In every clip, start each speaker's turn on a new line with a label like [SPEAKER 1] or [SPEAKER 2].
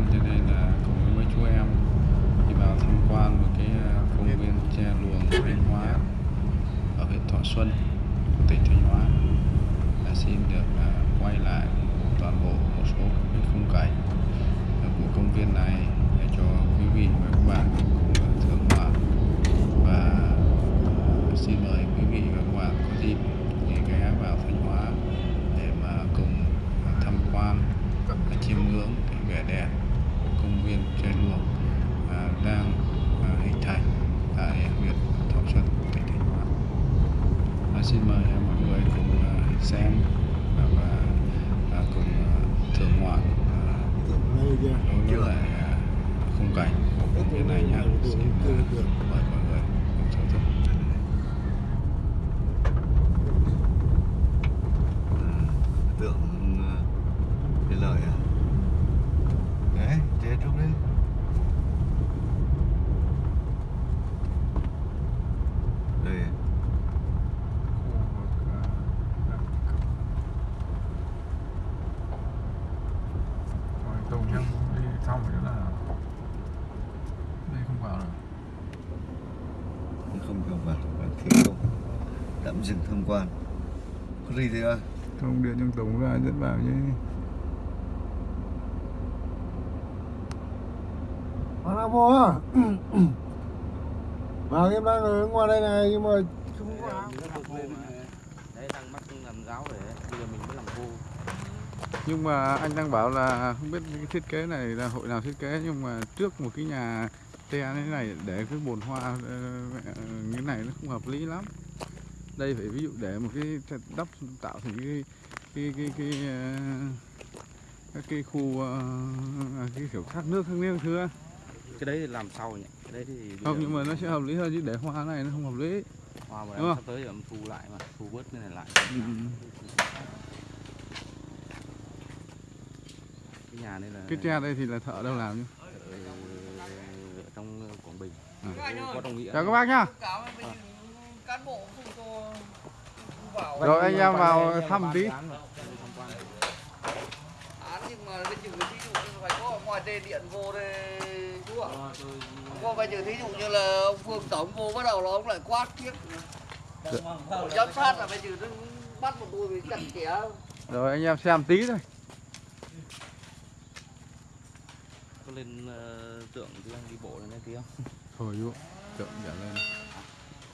[SPEAKER 1] quan cho nên là cùng với mấy chú em đi vào tham quan một cái à, công viên tre luồng Thanh Hóa ở huyện Thọ Xuân của tỉnh Thanh Hóa. Đã xin được à, quay lại toàn bộ một số cái khung cảnh của công viên này để cho quý vị và các bạn cùng à, thưởng ngoạn và à, xin mời quý vị và các bạn có dịp thì ghé vào Thanh Hóa để mà cùng à, tham quan và chiêm ngưỡng cái vẻ đẹp của công viên tre luồng à, đang à, hình thành tại huyện Thọ Xuân tỉnh Thanh Hóa. À, xin mời à, mọi người cùng à, xem và, và à, cùng à, thưởng ngoạn à, đối với lại à, khung cảnh của công viên này nhé. Xin à, mời mọi người cùng thưởng thức.
[SPEAKER 2] tượng ờ, cái lợi à đấy chết lúc đấy đây
[SPEAKER 1] tàu nhang đi xong rồi là đây không vào được
[SPEAKER 2] không vào vào và thi công quan. Có gì thế à?
[SPEAKER 1] Không điện trong tổng ra dẫn vào chứ.
[SPEAKER 3] Hoàng Nam Mô à? Vâng em đang ở ngoài đây này nhưng mà không có áo.
[SPEAKER 4] đấy đang mắc làm giáo để bây giờ mình mới làm vô
[SPEAKER 1] nhưng mà anh đang bảo là không biết cái thiết kế này là hội nào thiết kế nhưng mà trước một cái nhà tre như thế này để cái bồn hoa ờ, ờ, như thế này nó không hợp lý lắm đây phải ví dụ để một cái đắp tạo thành cái cái cái cái ờ, các cái khu ờ, cái kiểu thác nước thác nước thứ
[SPEAKER 4] cái đấy thì làm sau nhỉ? Cái đấy thì
[SPEAKER 1] không nhưng mà nó sẽ hợp lý hơn chứ để hoa này nó không hợp lý.
[SPEAKER 4] Hoa mà
[SPEAKER 1] đúng
[SPEAKER 4] sắp tới em thu lại mà thu bớt cái này lại.
[SPEAKER 1] Ừ.
[SPEAKER 4] cái nhà này là
[SPEAKER 1] cái tre đây thì là thợ đâu làm chứ
[SPEAKER 4] ở, trong Quảng Bình.
[SPEAKER 1] À.
[SPEAKER 4] có đồng nghĩa.
[SPEAKER 1] Chào các bác nhá.
[SPEAKER 3] Cán bộ
[SPEAKER 1] rồi anh em vào thăm tí.
[SPEAKER 3] án nhưng mà bây giờ thí dụ như phải có ở ngoài đê điện vô đây chú ạ. Có bây giờ thí dụ như là ông Phương Tổng vô bắt đầu là ông lại quát tiếp. Giám sát là bây giờ nó bắt một tôi bị chặt chẽ.
[SPEAKER 1] Rồi anh em xem tí thôi.
[SPEAKER 4] Có lên ờ, tượng tí anh đi bộ lên đây tí không?
[SPEAKER 1] Thôi chú tượng trở lên.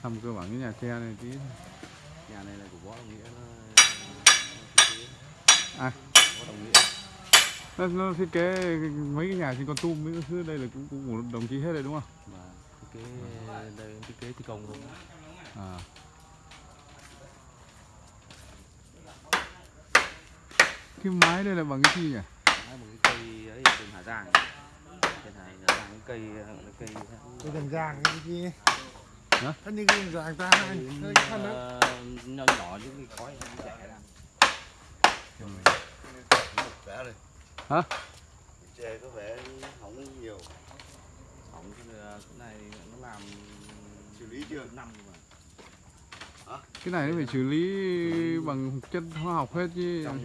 [SPEAKER 1] Thăm cơ bản cái nhà tre này tí thôi.
[SPEAKER 4] Nhà này là của võ đồng nghĩa nó
[SPEAKER 1] À.
[SPEAKER 4] võ đồng nghĩa.
[SPEAKER 1] Nó, nó thiết kế mấy cái nhà trên con tum mấy cái thứ đây là cũng, cũng của đồng chí hết rồi đúng không?
[SPEAKER 4] Mà thiết kế đây thiết kế thi công luôn.
[SPEAKER 1] À. cái mái đây là bằng cái gì nhỉ?
[SPEAKER 4] Đấy, một cái cây ấy trên Hà Giang. Trên Hà Giang cái cây cái cây
[SPEAKER 3] Cái thằng Giang cái gì
[SPEAKER 1] Hả?
[SPEAKER 3] Thân như cái Giang ta anh hơi thân đó
[SPEAKER 4] Ờ, nhỏ nhỏ chứ cái khói nó trẻ ra
[SPEAKER 1] Hả?
[SPEAKER 2] chè có vẻ hỏng nhiều.
[SPEAKER 4] Hỏng cái cái này nó làm
[SPEAKER 2] xử lý chưa?
[SPEAKER 4] năm mà.
[SPEAKER 1] Cái này nó phải xử lý bằng chất hóa học hết chứ.
[SPEAKER 4] Trong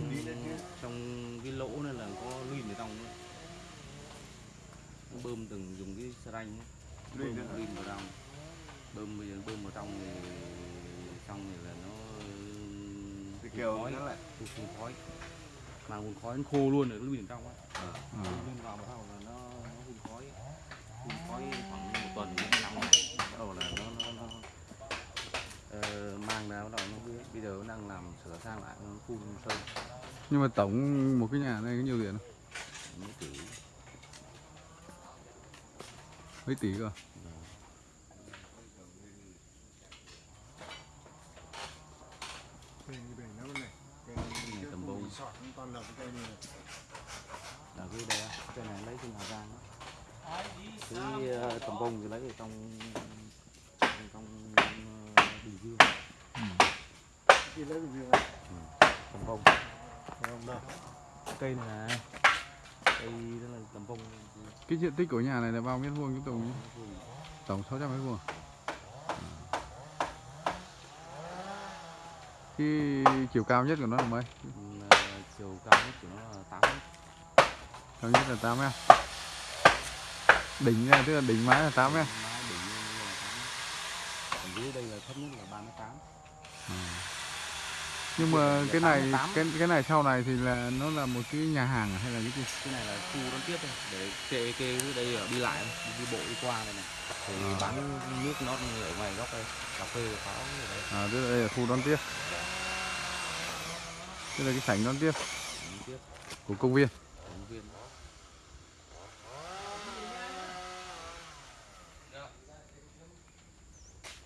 [SPEAKER 4] trong cái lỗ này là có luyên ở trong bơm từng dùng cái xà ranh bơm
[SPEAKER 2] hả?
[SPEAKER 4] luyên vào trong bơm bây giờ bơm vào trong thì xong thì là nó
[SPEAKER 2] thì
[SPEAKER 4] phun
[SPEAKER 2] kêu
[SPEAKER 4] khói.
[SPEAKER 2] nó lại.
[SPEAKER 4] Phun khói. Mà phun khói nó khô luôn rồi nó luyên ở trong á.
[SPEAKER 1] À.
[SPEAKER 4] Phun vào bắt đầu là nó nó phun khói. Phun khói khoảng một tuần đến năm ngày bắt đầu là nó nó, nó ờ, mang ra bắt đầu nó biết bây giờ nó đang làm sửa sang lại nó phun sơn.
[SPEAKER 1] Nhưng mà tổng một cái nhà này có nhiều tiền không?
[SPEAKER 4] Mấy tỷ.
[SPEAKER 1] Mấy tỷ cơ
[SPEAKER 3] Cây này nó này Cây
[SPEAKER 4] này tầm
[SPEAKER 3] sọt toàn là cái cây này.
[SPEAKER 4] Là cái đây á, cái này lấy trên Hà Giang cái ờ, tầm bông thì lấy ở trong trong, trong ờ, Bình Dương.
[SPEAKER 3] Đi lấy được việc
[SPEAKER 4] tầm bông.
[SPEAKER 3] Không đâu?
[SPEAKER 4] Cây này này. Cây đó là tầm bông.
[SPEAKER 1] Cái diện tích của nhà này là bao mét vuông cái tổng tổng 600 mét vuông cái chiều cao nhất của nó là mấy?
[SPEAKER 4] Ừ, chiều cao nhất của nó là 8 mét.
[SPEAKER 1] Cao nhất là 8 mét. Đỉnh này tức là đỉnh mái là 8 mét.
[SPEAKER 4] Đỉnh là tám còn dưới đây là thấp nhất là ba mươi tám.
[SPEAKER 1] Nhưng mà cái này cái cái này sau này thì là nó là một cái nhà hàng hay là cái gì?
[SPEAKER 4] Cái này là khu đón tiếp thôi. Để kê kê đây ở đi lại đi, đi bộ đi qua này này. Thì
[SPEAKER 1] À.
[SPEAKER 4] bán nước nó ở ngoài góc đây. Cà phê pháo ở đây
[SPEAKER 1] à tức là đây là khu đón tiếp tức là cái sảnh đón tiếp của công viên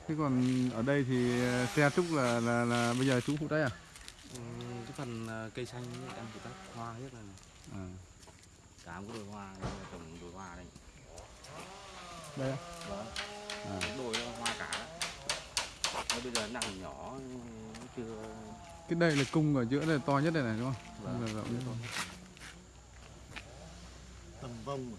[SPEAKER 1] thế còn ở đây thì ờ, xe trúc là là là bây giờ chú phụ trách à
[SPEAKER 4] Ừ, cái phần ờ, cây xanh đang phụ trách hoa hết này.
[SPEAKER 1] à
[SPEAKER 4] cả một cái đồi hoa trồng đồi hoa đây
[SPEAKER 1] đây á?
[SPEAKER 4] vâng
[SPEAKER 1] à.
[SPEAKER 4] đồi hoa cả đó bây giờ nặng nhỏ chưa
[SPEAKER 1] cái đây là cung ở giữa này to nhất đây này đúng không
[SPEAKER 4] Vâng.
[SPEAKER 1] Là rộng nhất.
[SPEAKER 2] tầm vông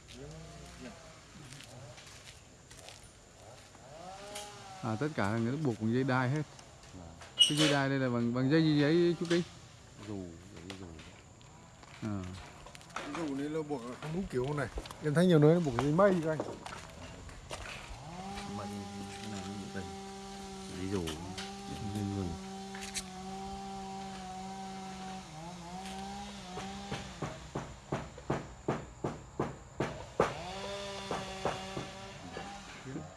[SPEAKER 1] à tất cả là người buộc bằng dây đai hết
[SPEAKER 4] Vâng.
[SPEAKER 1] cái dây đai đây là bằng bằng dây gì giấy chú kính
[SPEAKER 4] dù đi dù
[SPEAKER 1] à.
[SPEAKER 5] dù này là buộc không đúng kiểu này em thấy nhiều nơi nó buộc dây mây các anh
[SPEAKER 4] mận cái này như đây đi dù
[SPEAKER 1] dây dù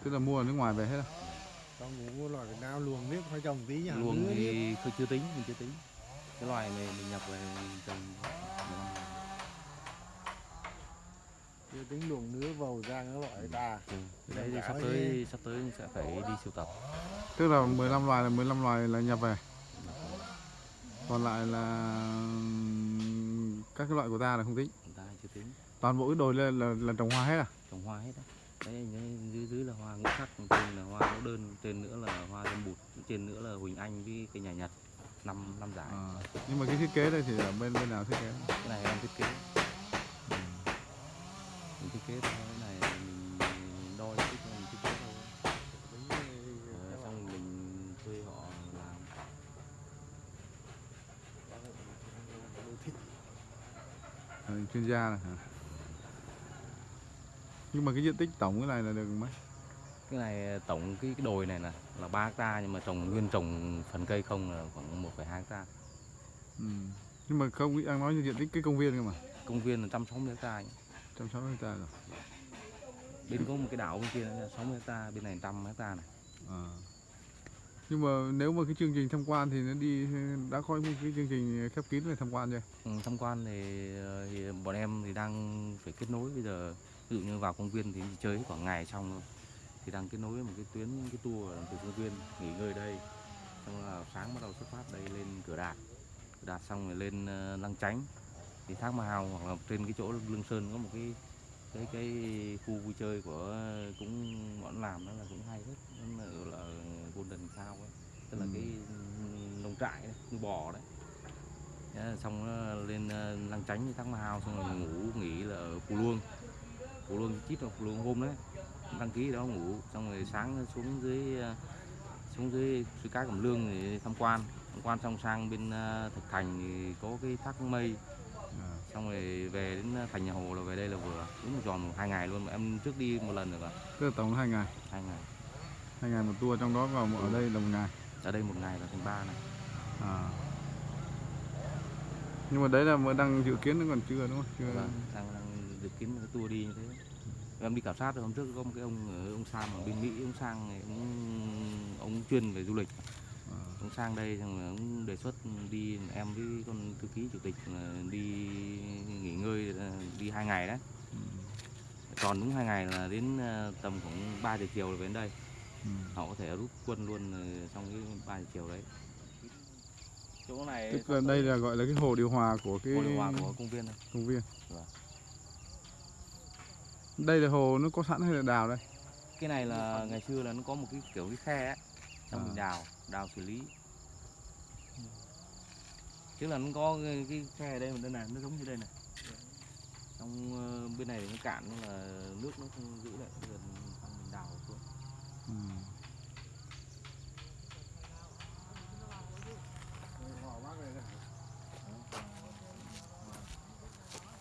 [SPEAKER 1] tức là mua ở nước ngoài về hết à?
[SPEAKER 5] trong ngủ loại Việt Nam luồng nước phải trồng tí nhà
[SPEAKER 4] luồng thì chưa chưa tính mình chưa tính. Cái loài này mình nhập về trồng.
[SPEAKER 5] Chưa tính luồng nước vào ra cái loại đà.
[SPEAKER 4] Ừ. Đấy thì sắp tới sắp tới sẽ phải đi sưu tập.
[SPEAKER 1] Tức là 15 loài là 15 loài là nhập về. Còn lại là các cái loại của ta là không tính.
[SPEAKER 4] Ta chưa tính.
[SPEAKER 1] Toàn bộ cái đồi là, là, là trồng hoa hết à?
[SPEAKER 4] Trồng hoa hết đấy đấy dưới dưới là hoa ngũ sắc trên là hoa mẫu đơn trên nữa là hoa dâm bụt trên nữa là huỳnh anh với cây nhà nhật năm năm giải.
[SPEAKER 1] À, nhưng mà cái thiết kế đây thì ở bên bên nào thiết kế?
[SPEAKER 4] Cái này em thiết kế. Mình thiết kế thôi cái này mình đo cái mình thiết kế thôi. Ờ, xong mình thuê họ làm.
[SPEAKER 1] À, chuyên gia này hả nhưng mà cái diện tích tổng cái này là được mấy
[SPEAKER 4] cái này tổng cái, cái đồi này nè là 3 hecta nhưng mà trồng nguyên trồng phần cây không là khoảng 1,2 hecta
[SPEAKER 1] ừ. nhưng mà không đang nói như diện tích cái công viên cơ mà
[SPEAKER 4] công viên là 160 hecta nhé.
[SPEAKER 1] 160 hectare rồi
[SPEAKER 4] bên có một cái đảo bên kia là 60 hecta bên này 100 hecta này
[SPEAKER 1] à. nhưng mà nếu mà cái chương trình tham quan thì nó đi đã có một cái chương trình khép kín về tham quan chưa
[SPEAKER 4] ừ, tham quan thì, ờ, thì bọn em thì đang phải kết nối bây giờ ví dụ như vào công viên thì chơi khoảng ngày xong rồi. thì đang kết nối một cái tuyến cái tour từ công viên nghỉ ngơi đây. Xong là sáng bắt đầu xuất phát đây lên cửa đạt. Cửa đạt xong rồi lên ờ, lăng chánh. Thì thác ma hào hoặc là trên cái chỗ lương sơn có một cái cái cái khu vui chơi của cũng bọn làm đó là cũng hay hết. Nó là, gọi là golden cow ấy. Tức là
[SPEAKER 1] Ừ.
[SPEAKER 4] cái nông trại đấy nuôi bò đấy. Xong nó lên ờ, lăng chánh thác ma hào xong rồi ngủ nghỉ là ở phù luông phù luông chít là phù luông hôm đấy. Đăng ký đó ngủ xong rồi sáng xuống dưới ờ, xuống dưới suối cá cẩm lương thì tham quan. Tham quan xong sang bên ờ, thực thành thì có cái thác mây.
[SPEAKER 1] À.
[SPEAKER 4] xong rồi về đến thành nhà hồ là về đây là vừa. Đúng một tròn hai ngày luôn mà em trước đi một lần rồi mà
[SPEAKER 1] tức là tổng hai ngày?
[SPEAKER 4] Hai ngày.
[SPEAKER 1] Hai ngày một tour trong đó vào một- ở đây là một ngày?
[SPEAKER 4] Ở đây một ngày là thành ba này.
[SPEAKER 1] À. nhưng mà đấy là mới đang dự kiến nó còn chưa đúng không? Chưa
[SPEAKER 4] vâng đang, đang dự kiến một cái tour đi như thế em đi khảo sát rồi hôm trước có một cái ông ở ông sang ở bên mỹ ông sang này ông ông chuyên về du lịch
[SPEAKER 1] à.
[SPEAKER 4] ông sang đây xong rồi ông đề xuất đi em với con thư ký chủ tịch là đi nghỉ ngơi ờ, đi hai ngày đấy
[SPEAKER 1] Ừ.
[SPEAKER 4] còn đúng hai ngày là đến ờ, tầm khoảng 3 giờ chiều là về đến đây
[SPEAKER 1] Ừ.
[SPEAKER 4] họ có thể rút quân luôn ờ, trong cái 3 giờ chiều đấy chỗ này
[SPEAKER 1] tức là đây là gọi là cái hồ điều hòa của cái
[SPEAKER 4] hồ điều hòa của công viên này
[SPEAKER 1] công viên
[SPEAKER 4] Vâng.
[SPEAKER 1] Đây là hồ nó có sẵn hay là đào đây?
[SPEAKER 4] Cái này là ngày xưa là nó có một cái kiểu cái khe ấy xong
[SPEAKER 1] À.
[SPEAKER 4] mình đào đào xử lý. Tức là nó có cái, cái khe ở đây mà đây này nó giống như đây này xong ờ, bên này nó cạn nhưng là nước nó không giữ lại bây giờ mình đào xuống.
[SPEAKER 1] Ừ.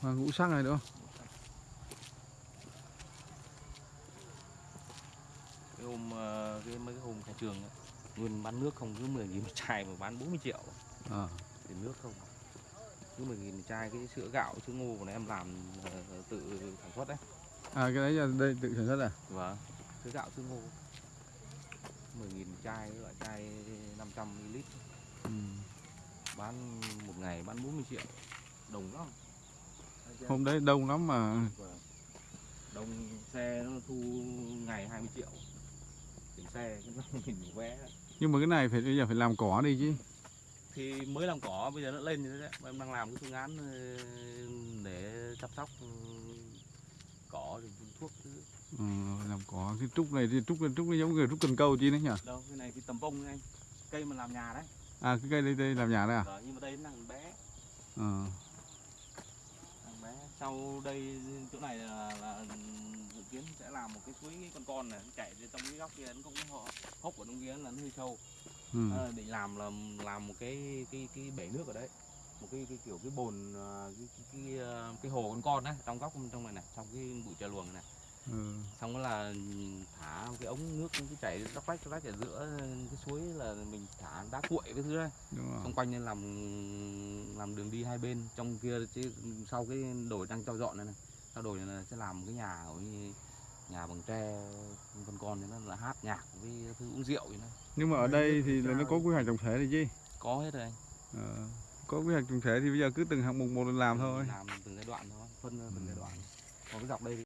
[SPEAKER 1] à, ngũ sắc này nữa
[SPEAKER 4] cái mấy cái hôm khai trường ấy, nguyên bán nước không cứ 10 nghìn một chai mà bán 40 triệu.
[SPEAKER 1] À.
[SPEAKER 4] tiền nước không cứ 10 nghìn một chai cái sữa gạo sữa ngô của này em làm ờ, tự sản xuất đấy.
[SPEAKER 1] À cái đấy là đây tự sản xuất à?
[SPEAKER 4] Vâng, sữa gạo sữa ngô. 10 nghìn chai, loại chai 500 ml.
[SPEAKER 1] Ừ.
[SPEAKER 4] bán một ngày bán 40 triệu. Đồng lắm.
[SPEAKER 1] Hôm đấy đông lắm mà.
[SPEAKER 4] Vâng. đồng xe nó thu ngày 20 triệu xe mình vé
[SPEAKER 1] nhưng mà cái này phải bây giờ phải làm cỏ đi chứ.
[SPEAKER 4] Thì mới làm cỏ bây giờ nó lên như thế đấy. Em đang làm cái phương án ờ, để chăm sóc ừ, cỏ rồi phun thuốc thứ
[SPEAKER 1] ừ, làm cỏ cái trúc này thì trúc trúc nó giống người trúc cần câu chi đấy nhỉ?
[SPEAKER 4] Đâu cái này cái tầm vông anh. Cây mà làm nhà đấy.
[SPEAKER 1] À cái cây đây đây làm nhà đây à?
[SPEAKER 4] Vâng, nhưng mà đây nó đang bé.
[SPEAKER 1] Ờ.
[SPEAKER 4] Thằng bé. Sau đây chỗ này là, là kiến sẽ làm một cái suối con con này nó chảy từ trong cái góc kia nó cũng họ hốc ở trong kia là nó hơi sâu.
[SPEAKER 1] Ừ.
[SPEAKER 4] à, định làm là làm một cái cái cái bể nước ở đấy một cái cái kiểu cái bồn à, cái cái cái, à, cái hồ con con đấy trong góc trong này này trong cái bụi trà luồng này.
[SPEAKER 1] Ừ.
[SPEAKER 4] xong đó là thả cái ống nước cái chảy róc rách róc rách ở giữa cái suối là mình thả đá cuội cái thứ đấy xung quanh nên làm làm đường đi hai bên trong kia chứ sau cái đồi đang cho dọn này này sau đồi này là sẽ làm cái nhà như nhà bằng tre con con thì nó là hát nhạc với thứ uống rượu vậy này
[SPEAKER 1] nhưng mà ở đây thì là nó có quy hoạch tổng thể thì chứ?
[SPEAKER 4] Có hết rồi anh.
[SPEAKER 1] Ờ. có quy hoạch tổng thể thì bây giờ cứ từng hạng mục một lần làm thôi.
[SPEAKER 4] làm từng giai đoạn thôi phân từng giai đoạn. Còn cái dọc đây thì